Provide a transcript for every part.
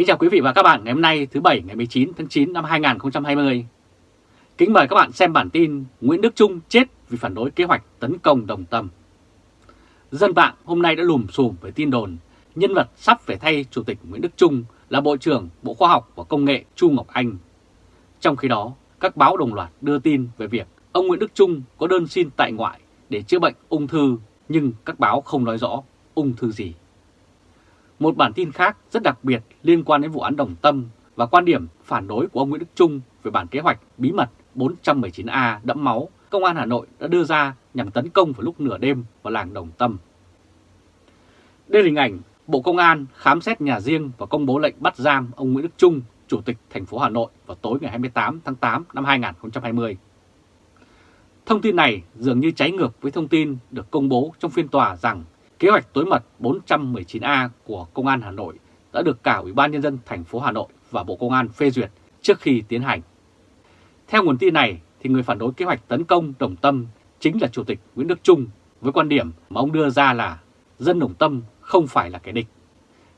Kính chào quý vị và các bạn ngày hôm nay thứ Bảy ngày 19 tháng 9 năm 2020. Kính mời các bạn xem bản tin Nguyễn Đức Trung chết vì phản đối kế hoạch tấn công Đồng Tâm. Dân mạng hôm nay đã lùm xùm với tin đồn nhân vật sắp phải thay Chủ tịch Nguyễn Đức Trung là Bộ trưởng Bộ Khoa học và Công nghệ Chu Ngọc Anh. Trong khi đó, các báo đồng loạt đưa tin về việc ông Nguyễn Đức Trung có đơn xin tại ngoại để chữa bệnh ung thư nhưng các báo không nói rõ ung thư gì. Một bản tin khác rất đặc biệt liên quan đến vụ án Đồng Tâm và quan điểm phản đối của ông Nguyễn Đức Trung về bản kế hoạch bí mật 419A đẫm máu Công an Hà Nội đã đưa ra nhằm tấn công vào lúc nửa đêm vào làng Đồng Tâm. Đây là hình ảnh Bộ Công an khám xét nhà riêng và công bố lệnh bắt giam ông Nguyễn Đức Trung, Chủ tịch thành phố Hà Nội vào tối ngày 28 tháng 8 năm 2020. Thông tin này dường như trái ngược với thông tin được công bố trong phiên tòa rằng kế hoạch tối mật 419A của Công an Hà Nội đã được cả Ủy ban Nhân dân thành phố Hà Nội và Bộ Công an phê duyệt trước khi tiến hành. Theo nguồn tin này, thì người phản đối kế hoạch tấn công Đồng Tâm chính là Chủ tịch Nguyễn Đức Trung với quan điểm mà ông đưa ra là dân Đồng Tâm không phải là kẻ địch.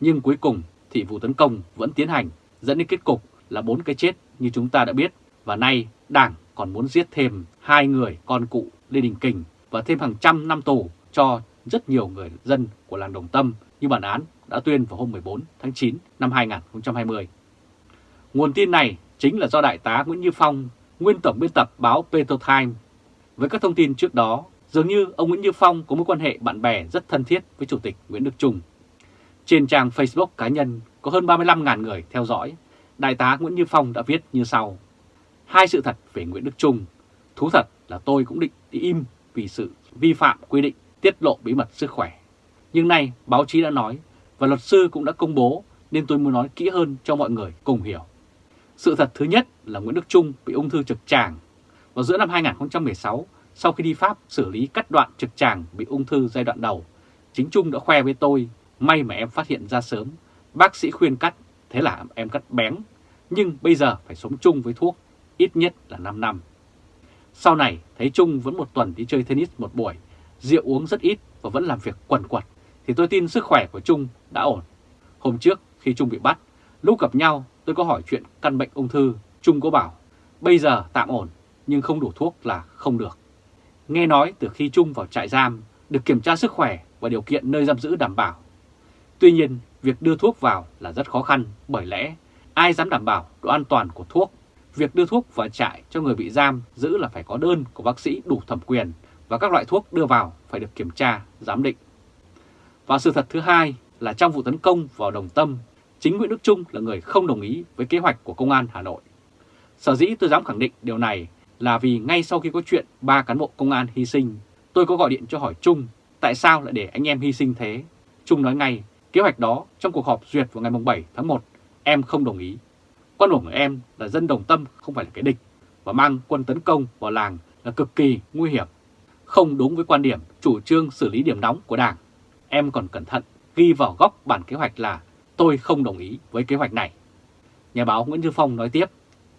Nhưng cuối cùng thì vụ tấn công vẫn tiến hành dẫn đến kết cục là bốn cái chết như chúng ta đã biết và nay Đảng còn muốn giết thêm hai người con cụ Lê Đình Kình và thêm hàng trăm năm tù cho rất nhiều người dân của làng Đồng Tâm như bản án đã tuyên vào hôm 14 tháng 9 năm 2020. Nguồn tin này chính là do Đại tá Nguyễn Như Phong, nguyên tổng biên tập báo Petrotime. Với các thông tin trước đó, dường như ông Nguyễn Như Phong có mối quan hệ bạn bè rất thân thiết với Chủ tịch Nguyễn Đức Trung. Trên trang Facebook cá nhân có hơn 35.000 người theo dõi, Đại tá Nguyễn Như Phong đã viết như sau. Hai sự thật về Nguyễn Đức Trung. Thú thật là tôi cũng định đi im vì sự vi phạm quy định tiết lộ bí mật sức khỏe. Nhưng nay báo chí đã nói và luật sư cũng đã công bố nên tôi muốn nói kỹ hơn cho mọi người cùng hiểu. Sự thật thứ nhất là Nguyễn Đức Trung bị ung thư trực tràng. Vào giữa năm 2016, sau khi đi Pháp xử lý cắt đoạn trực tràng bị ung thư giai đoạn đầu, chính Trung đã khoe với tôi, may mà em phát hiện ra sớm, bác sĩ khuyên cắt, thế là em cắt bén, nhưng bây giờ phải sống chung với thuốc, ít nhất là 5 năm. Sau này thấy Trung vẫn một tuần đi chơi tennis một buổi, rượu uống rất ít và vẫn làm việc quần quật, thì tôi tin sức khỏe của Trung đã ổn. Hôm trước khi Trung bị bắt, lúc gặp nhau tôi có hỏi chuyện căn bệnh ung thư, Trung có bảo bây giờ tạm ổn nhưng không đủ thuốc là không được. Nghe nói từ khi Trung vào trại giam được kiểm tra sức khỏe và điều kiện nơi giam giữ đảm bảo. Tuy nhiên, việc đưa thuốc vào là rất khó khăn bởi lẽ ai dám đảm bảo độ an toàn của thuốc. Việc đưa thuốc vào trại cho người bị giam giữ là phải có đơn của bác sĩ đủ thẩm quyền và các loại thuốc đưa vào phải được kiểm tra, giám định. Và sự thật thứ hai là trong vụ tấn công vào Đồng Tâm, chính Nguyễn Đức Trung là người không đồng ý với kế hoạch của Công an Hà Nội. Sở dĩ tôi dám khẳng định điều này là vì ngay sau khi có chuyện ba cán bộ công an hy sinh, tôi có gọi điện cho hỏi Trung tại sao lại để anh em hy sinh thế. Trung nói ngay, kế hoạch đó trong cuộc họp duyệt vào ngày 7 tháng 1, em không đồng ý. Quan điểm của em là dân đồng tâm không phải là cái địch và mang quân tấn công vào làng là cực kỳ nguy hiểm. Không đúng với quan điểm chủ trương xử lý điểm nóng của Đảng. Em còn cẩn thận ghi vào góc bản kế hoạch là tôi không đồng ý với kế hoạch này. Nhà báo Nguyễn Như Phong nói tiếp,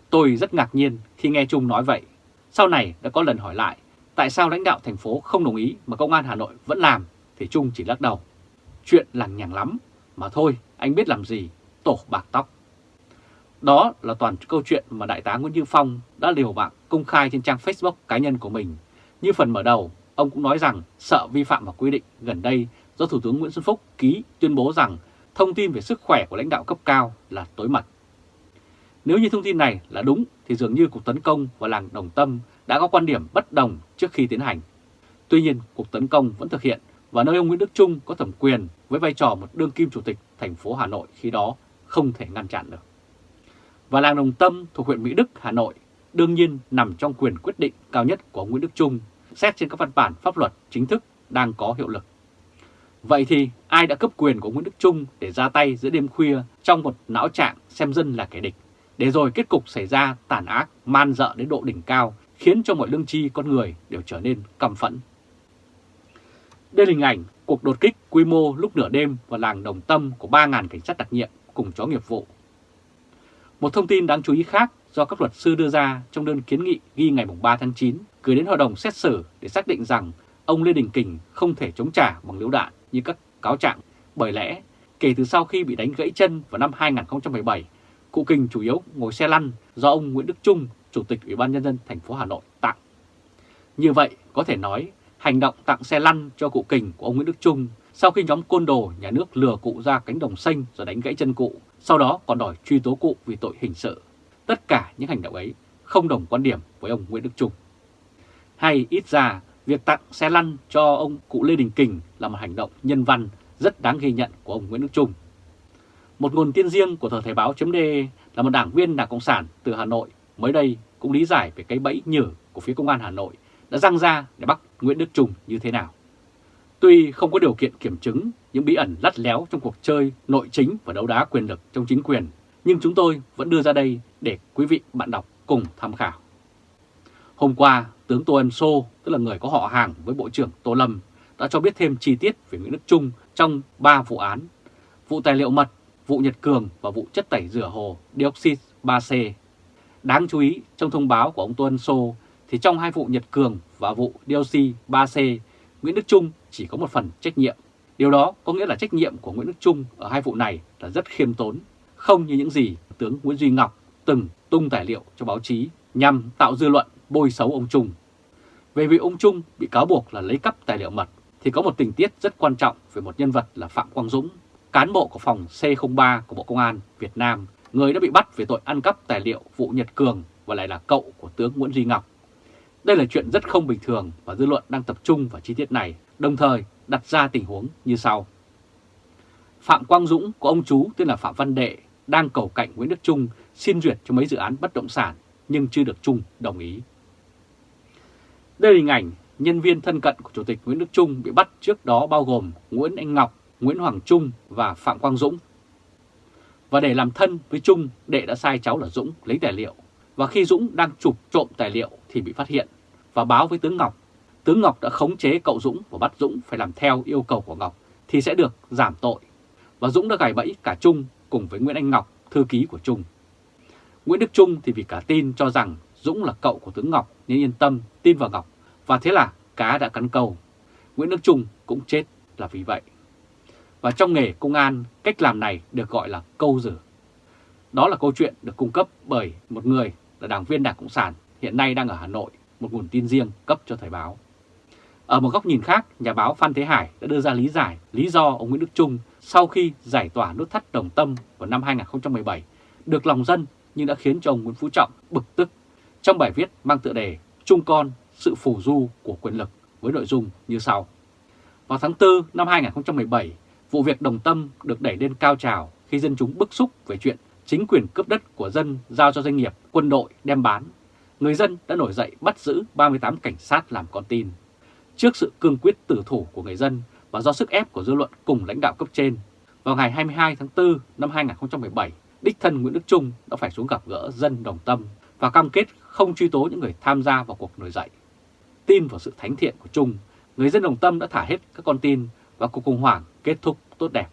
tôi rất ngạc nhiên khi nghe Trung nói vậy. Sau này đã có lần hỏi lại, tại sao lãnh đạo thành phố không đồng ý mà công an Hà Nội vẫn làm, thì Trung chỉ lắc đầu. Chuyện lằng nhằng lắm, mà thôi, anh biết làm gì, tổ bạc tóc. Đó là toàn câu chuyện mà Đại tá Nguyễn Như Phong đã liều mạng công khai trên trang Facebook cá nhân của mình. Như phần mở đầu, ông cũng nói rằng sợ vi phạm vào quy định gần đây do Thủ tướng Nguyễn Xuân Phúc ký tuyên bố rằng thông tin về sức khỏe của lãnh đạo cấp cao là tối mật. Nếu như thông tin này là đúng thì dường như cuộc tấn công vào làng Đồng Tâm đã có quan điểm bất đồng trước khi tiến hành. Tuy nhiên, cuộc tấn công vẫn thực hiện và nơi ông Nguyễn Đức Trung có thẩm quyền với vai trò một đương kim chủ tịch thành phố Hà Nội khi đó không thể ngăn chặn được. Và làng Đồng Tâm thuộc huyện Mỹ Đức, Hà Nội đương nhiên nằm trong quyền quyết định cao nhất của Nguyễn Đức Trung xét trên các văn bản pháp luật chính thức đang có hiệu lực. Vậy thì ai đã cấp quyền của Nguyễn Đức Trung để ra tay giữa đêm khuya trong một não trạng xem dân là kẻ địch, để rồi kết cục xảy ra tàn ác, man dợ đến độ đỉnh cao, khiến cho mọi lương tri con người đều trở nên căm phẫn. Đây là hình ảnh cuộc đột kích quy mô lúc nửa đêm vào làng Đồng Tâm của 3.000 cảnh sát đặc nhiệm cùng chó nghiệp vụ. Một thông tin đáng chú ý khác do các luật sư đưa ra trong đơn kiến nghị ghi ngày 3 tháng 9 gửi đến hội đồng xét xử để xác định rằng ông Lê Đình Kình không thể chống trả bằng liễu đạn như các cáo trạng bởi lẽ kể từ sau khi bị đánh gãy chân vào năm 2017, cụ Kình chủ yếu ngồi xe lăn do ông Nguyễn Đức Trung, Chủ tịch Ủy ban Nhân dân thành phố Hà Nội tặng. Như vậy, có thể nói, hành động tặng xe lăn cho cụ Kình của ông Nguyễn Đức Trung sau khi nhóm côn đồ nhà nước lừa cụ ra cánh đồng xanh rồi đánh gãy chân cụ, sau đó còn đòi truy tố cụ vì tội hình sự. Tất cả những hành động ấy không đồng quan điểm với ông Nguyễn Đức Trung. Hay ít ra, việc tặng xe lăn cho ông cụ Lê Đình Kình là một hành động nhân văn rất đáng ghi nhận của ông Nguyễn Đức Trung. Một nguồn tin riêng của tờ Thời báo chấm là một đảng viên Đảng Cộng sản từ Hà Nội mới đây cũng lý giải về cái bẫy nhử của phía công an Hà Nội đã răng ra để bắt Nguyễn Đức Trung như thế nào. Tuy không có điều kiện kiểm chứng những bí ẩn lắt léo trong cuộc chơi nội chính và đấu đá quyền lực trong chính quyền, nhưng chúng tôi vẫn đưa ra đây để quý vị bạn đọc cùng tham khảo. Hôm qua, tướng Tô Ân Sô, tức là người có họ hàng với Bộ trưởng Tô Lâm, đã cho biết thêm chi tiết về Nguyễn Đức Trung trong 3 vụ án, vụ tài liệu mật, vụ Nhật Cường và vụ chất tẩy rửa hồ dioxide 3C. Đáng chú ý, trong thông báo của ông Tô Ân Sô, thì trong hai vụ Nhật Cường và vụ dioxide 3C, Nguyễn Đức Trung chỉ có một phần trách nhiệm. Điều đó có nghĩa là trách nhiệm của Nguyễn Đức Trung ở hai vụ này là rất khiêm tốn, không như những gì tướng Nguyễn Duy Ngọc từng tung tài liệu cho báo chí nhằm tạo dư luận bôi xấu ông Trung. Về việc ông Trung bị cáo buộc là lấy cắp tài liệu mật thì có một tình tiết rất quan trọng về một nhân vật là Phạm Quang Dũng, cán bộ của phòng C03 của Bộ Công an Việt Nam, người đã bị bắt về tội ăn cắp tài liệu vụ Nhật Cường và lại là cậu của tướng Nguyễn Duy Ngọc. Đây là chuyện rất không bình thường và dư luận đang tập trung vào chi tiết này, đồng thời đặt ra tình huống như sau. Phạm Quang Dũng của ông chú tên là Phạm Văn Đệ đang cầu cạnh Nguyễn Đức Trung xin duyệt cho mấy dự án bất động sản nhưng chưa được Trung đồng ý. Đây là hình ảnh nhân viên thân cận của Chủ tịch Nguyễn Đức Trung bị bắt trước đó bao gồm Nguyễn Anh Ngọc, Nguyễn Hoàng Trung và Phạm Quang Dũng. Và để làm thân với Trung, Đệ đã sai cháu là Dũng lấy tài liệu. Và khi Dũng đang chụp trộm tài liệu thì bị phát hiện và báo với tướng Ngọc. Tướng Ngọc đã khống chế cậu Dũng và bắt Dũng phải làm theo yêu cầu của Ngọc thì sẽ được giảm tội. Và Dũng đã gài bẫy cả Trung cùng với Nguyễn Anh Ngọc, thư ký của Trung. Nguyễn Đức Trung thì vì cả tin cho rằng Dũng là cậu của tướng Ngọc nên yên tâm tin vào Ngọc và thế là cá đã cắn câu. Nguyễn Đức Trung cũng chết là vì vậy. Và trong nghề công an, cách làm này được gọi là câu rử. Đó là câu chuyện được cung cấp bởi một người là đảng viên Đảng Cộng sản hiện nay đang ở Hà Nội, một nguồn tin riêng cấp cho Thời báo. Ở một góc nhìn khác, nhà báo Phan Thế Hải đã đưa ra lý giải lý do ông Nguyễn Đức Trung sau khi giải tỏa nút thắt đồng tâm vào năm 2017 được lòng dân nhưng đã khiến cho ông Nguyễn Phú Trọng bực tức trong bài viết mang tựa đề Trung con sự phù du của quyền lực với nội dung như sau. Vào tháng 4 năm 2017, vụ việc đồng tâm được đẩy lên cao trào khi dân chúng bức xúc về chuyện chính quyền cướp đất của dân giao cho doanh nghiệp, quân đội đem bán. Người dân đã nổi dậy bắt giữ 38 cảnh sát làm con tin. Trước sự cương quyết tử thủ của người dân và do sức ép của dư luận cùng lãnh đạo cấp trên, vào ngày 22 tháng 4 năm 2017, đích thân Nguyễn Đức Trung đã phải xuống gặp gỡ dân đồng tâm và cam kết không truy tố những người tham gia vào cuộc nổi dậy. Tin vào sự thánh thiện của Trung, người dân đồng tâm đã thả hết các con tin và cuộc khủng hoảng kết thúc tốt đẹp.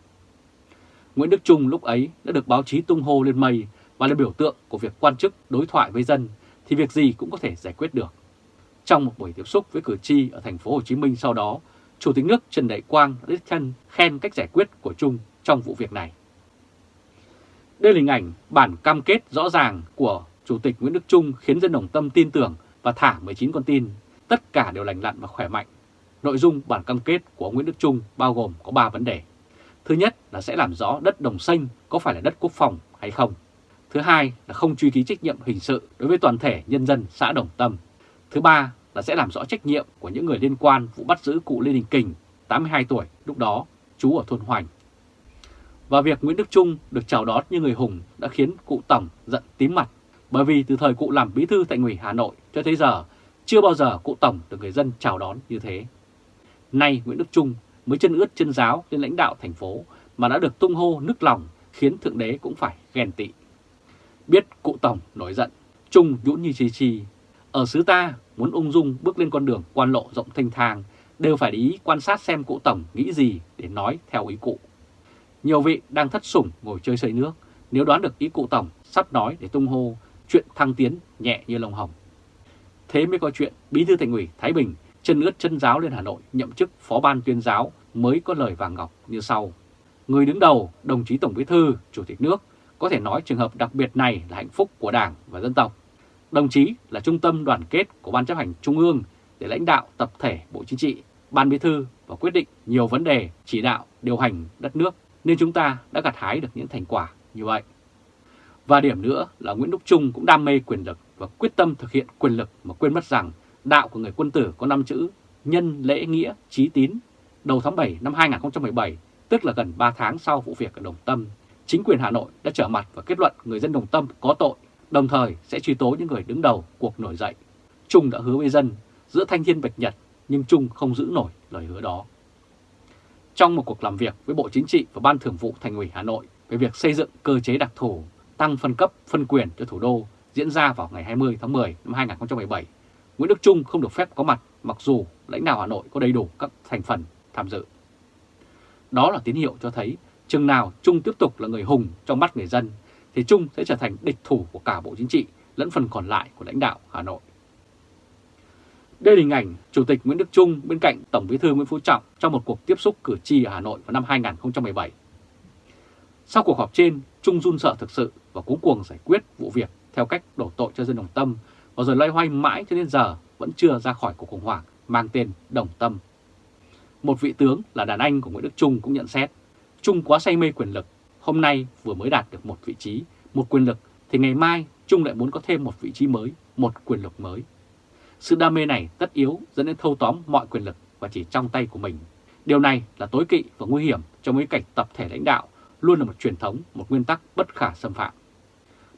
Nguyễn Đức Trung lúc ấy đã được báo chí tung hô lên mây và là biểu tượng của việc quan chức đối thoại với dân thì việc gì cũng có thể giải quyết được. Trong một buổi tiếp xúc với cử tri ở thành phố Hồ Chí Minh sau đó, Chủ tịch nước Trần Đại Quang đã đích thân khen cách giải quyết của Trung trong vụ việc này. Đây là hình ảnh bản cam kết rõ ràng của Chủ tịch Nguyễn Đức Trung khiến dân đồng tâm tin tưởng và thả 19 con tin. Tất cả đều lành lặn và khỏe mạnh. Nội dung bản cam kết của Nguyễn Đức Trung bao gồm có 3 vấn đề. Thứ nhất là sẽ làm rõ đất đồng xanh có phải là đất quốc phòng hay không. Thứ hai là không truy ký trách nhiệm hình sự đối với toàn thể nhân dân xã Đồng Tâm. Thứ ba là sẽ làm rõ trách nhiệm của những người liên quan vụ bắt giữ cụ Lê Đình Kình, 82 tuổi, lúc đó trú ở thôn Hoành. Và việc Nguyễn Đức Trung được chào đón như người hùng đã khiến cụ Tổng giận tím mặt, bởi vì từ thời cụ làm bí thư tại ủy Hà Nội cho tới giờ, chưa bao giờ cụ Tổng được người dân chào đón như thế. Nay Nguyễn Đức Trung mới chân ướt chân giáo lên lãnh đạo thành phố mà đã được tung hô nức lòng khiến Thượng Đế cũng phải ghen tị. Biết cụ Tổng nổi giận, Trung nhũn như chi chi. Ở xứ ta muốn ung dung bước lên con đường quan lộ rộng thanh thang đều phải để ý quan sát xem cụ Tổng nghĩ gì để nói theo ý cụ. Nhiều vị đang thất sủng ngồi chơi xây nước, nếu đoán được ý cụ Tổng sắp nói để tung hô chuyện thăng tiến nhẹ như lông hồng. Thế mới có chuyện Bí thư Thành ủy Thái Bình chân ướt chân giáo lên Hà Nội nhậm chức phó ban tuyên giáo mới có lời vàng ngọc như sau. Người đứng đầu, đồng chí Tổng Bí thư, Chủ tịch nước có thể nói trường hợp đặc biệt này là hạnh phúc của Đảng và dân tộc. Đồng chí là trung tâm đoàn kết của Ban chấp hành Trung ương để lãnh đạo tập thể Bộ Chính trị, Ban Bí thư và quyết định nhiều vấn đề chỉ đạo, điều hành đất nước nên chúng ta đã gặt hái được những thành quả như vậy. Và điểm nữa là Nguyễn Đức Trung cũng đam mê quyền lực và quyết tâm thực hiện quyền lực mà quên mất rằng đạo của người quân tử có 5 chữ nhân lễ nghĩa trí tín. Đầu tháng 7 năm 2017, tức là gần 3 tháng sau vụ việc ở Đồng Tâm, chính quyền Hà Nội đã trở mặt và kết luận người dân Đồng Tâm có tội, đồng thời sẽ truy tố những người đứng đầu cuộc nổi dậy. Trung đã hứa với dân giữa thanh thiên bạch nhật, nhưng Trung không giữ nổi lời hứa đó. Trong một cuộc làm việc với Bộ Chính trị và Ban Thường vụ Thành ủy Hà Nội về việc xây dựng cơ chế đặc thù tăng phân cấp, phân quyền cho thủ đô diễn ra vào ngày 20 tháng 10 năm 2017, Nguyễn Đức Trung không được phép có mặt mặc dù lãnh đạo Hà Nội có đầy đủ các thành phần tham dự. Đó là tín hiệu cho thấy chừng nào Trung tiếp tục là người hùng trong mắt người dân thì Trung sẽ trở thành địch thủ của cả Bộ Chính trị lẫn phần còn lại của lãnh đạo Hà Nội. Đây là hình ảnh Chủ tịch Nguyễn Đức Trung bên cạnh Tổng Bí thư Nguyễn Phú Trọng trong một cuộc tiếp xúc cử tri ở Hà Nội vào năm 2017. Sau cuộc họp trên, Trung run sợ thực sự và cuống cuồng giải quyết vụ việc theo cách đổ tội cho dân Đồng Tâm và rồi loay hoay mãi cho đến giờ vẫn chưa ra khỏi cuộc khủng hoảng mang tên Đồng Tâm. Một vị tướng là đàn anh của Nguyễn Đức Trung cũng nhận xét, Trung quá say mê quyền lực, hôm nay vừa mới đạt được một vị trí, một quyền lực, thì ngày mai Trung lại muốn có thêm một vị trí mới, một quyền lực mới. Sự đam mê này tất yếu dẫn đến thâu tóm mọi quyền lực và chỉ trong tay của mình. Điều này là tối kỵ và nguy hiểm trong bối cảnh tập thể lãnh đạo luôn là một truyền thống, một nguyên tắc bất khả xâm phạm.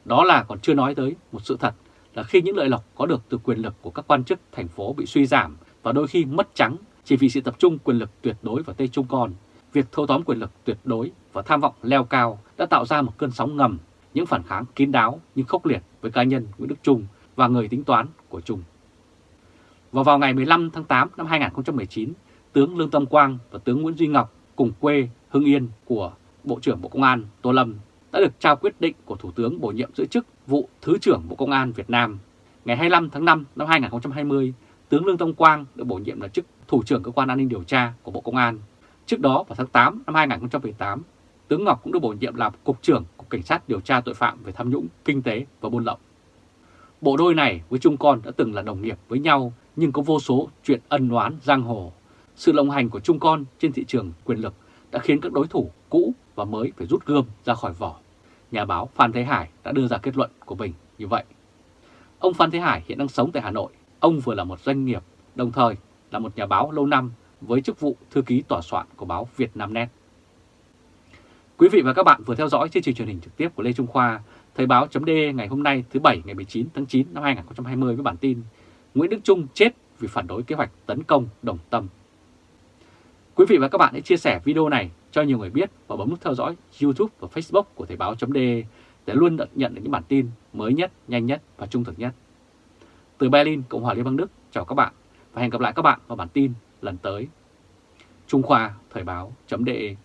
Đó là còn chưa nói tới một sự thật là khi những lợi lộc có được từ quyền lực của các quan chức thành phố bị suy giảm và đôi khi mất trắng chỉ vì sự tập trung quyền lực tuyệt đối vào tay Trung Con, việc thâu tóm quyền lực tuyệt đối và tham vọng leo cao đã tạo ra một cơn sóng ngầm, những phản kháng kín đáo nhưng khốc liệt với cá nhân Nguyễn Đức Trung và người tính toán của Trung. Và vào ngày 15 tháng 8 năm 2019, tướng Lương Tâm Quang và tướng Nguyễn Duy Ngọc cùng quê Hưng Yên của Bộ trưởng Bộ Công an Tô Lâm đã được trao quyết định của Thủ tướng bổ nhiệm giữ chức vụ Thứ trưởng Bộ Công an Việt Nam. Ngày 25 tháng 5 năm 2020, tướng Lương Tâm Quang được bổ nhiệm là chức Thủ trưởng Cơ quan An ninh Điều tra của Bộ Công an. Trước đó vào tháng 8 năm 2018, tướng Ngọc cũng được bổ nhiệm làm Cục trưởng Cục Cảnh sát điều tra tội phạm về tham nhũng, kinh tế và buôn lậu. Bộ đôi này với Trung Con đã từng là đồng nghiệp với nhau nhưng có vô số chuyện ân oán giang hồ. Sự lộng hành của Trung Con trên thị trường quyền lực đã khiến các đối thủ cũ và mới phải rút gươm ra khỏi vỏ. Nhà báo Phan Thế Hải đã đưa ra kết luận của mình như vậy. Ông Phan Thế Hải hiện đang sống tại Hà Nội. Ông vừa là một doanh nghiệp, đồng thời là một nhà báo lâu năm với chức vụ thư ký tòa soạn của báo Việt Nam Net. Quý vị và các bạn vừa theo dõi chương trình truyền hình trực tiếp của Lê Trung Khoa, Thời báo chấm ngày hôm nay thứ Bảy ngày 19 tháng 9 năm 2020 với bản tin Nguyễn Đức Trung chết vì phản đối kế hoạch tấn công Đồng Tâm. Quý vị và các bạn hãy chia sẻ video này cho nhiều người biết và bấm nút theo dõi YouTube và Facebook của Thời báo .de để luôn nhận được những bản tin mới nhất, nhanh nhất và trung thực nhất. Từ Berlin, Cộng hòa Liên bang Đức, chào các bạn và hẹn gặp lại các bạn vào bản tin lần tới. Trung Khoa Thời báo .de